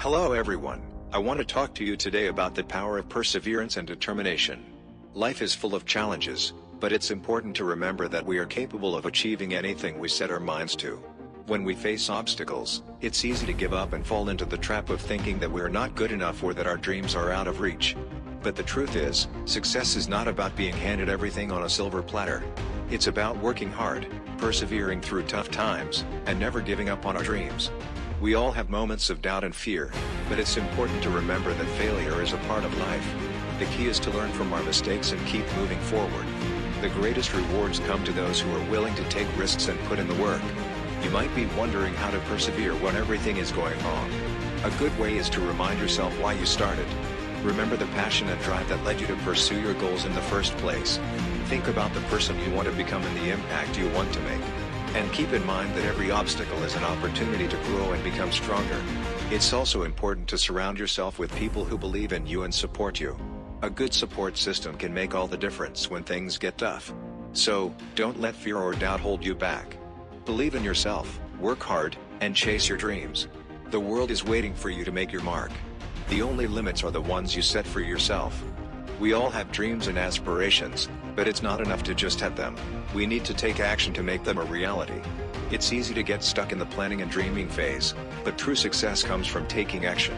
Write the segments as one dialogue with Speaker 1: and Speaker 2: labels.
Speaker 1: Hello everyone, I want to talk to you today about the power of perseverance and determination. Life is full of challenges, but it's important to remember that we are capable of achieving anything we set our minds to. When we face obstacles, it's easy to give up and fall into the trap of thinking that we're not good enough or that our dreams are out of reach. But the truth is, success is not about being handed everything on a silver platter. It's about working hard, persevering through tough times, and never giving up on our dreams. We all have moments of doubt and fear, but it's important to remember that failure is a part of life. The key is to learn from our mistakes and keep moving forward. The greatest rewards come to those who are willing to take risks and put in the work. You might be wondering how to persevere when everything is going wrong. A good way is to remind yourself why you started. Remember the passion and drive that led you to pursue your goals in the first place. Think about the person you want to become and the impact you want to make. And keep in mind that every obstacle is an opportunity to grow and become stronger. It's also important to surround yourself with people who believe in you and support you. A good support system can make all the difference when things get tough. So, don't let fear or doubt hold you back. Believe in yourself, work hard, and chase your dreams. The world is waiting for you to make your mark. The only limits are the ones you set for yourself. We all have dreams and aspirations, but it's not enough to just have them. We need to take action to make them a reality. It's easy to get stuck in the planning and dreaming phase, but true success comes from taking action.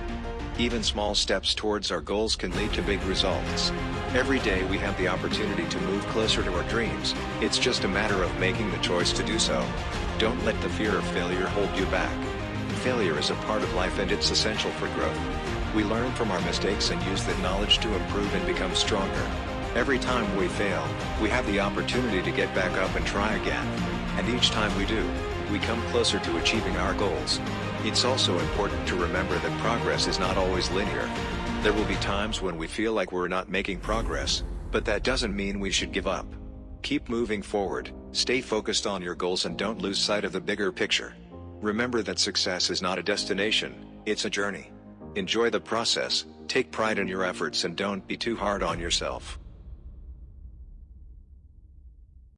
Speaker 1: Even small steps towards our goals can lead to big results. Every day we have the opportunity to move closer to our dreams, it's just a matter of making the choice to do so. Don't let the fear of failure hold you back. Failure is a part of life and it's essential for growth. We learn from our mistakes and use that knowledge to improve and become stronger. Every time we fail, we have the opportunity to get back up and try again. And each time we do, we come closer to achieving our goals. It's also important to remember that progress is not always linear. There will be times when we feel like we're not making progress, but that doesn't mean we should give up. Keep moving forward, stay focused on your goals and don't lose sight of the bigger picture. Remember that success is not a destination, it's a journey. Enjoy the process, take pride in your efforts and don't be too hard on yourself.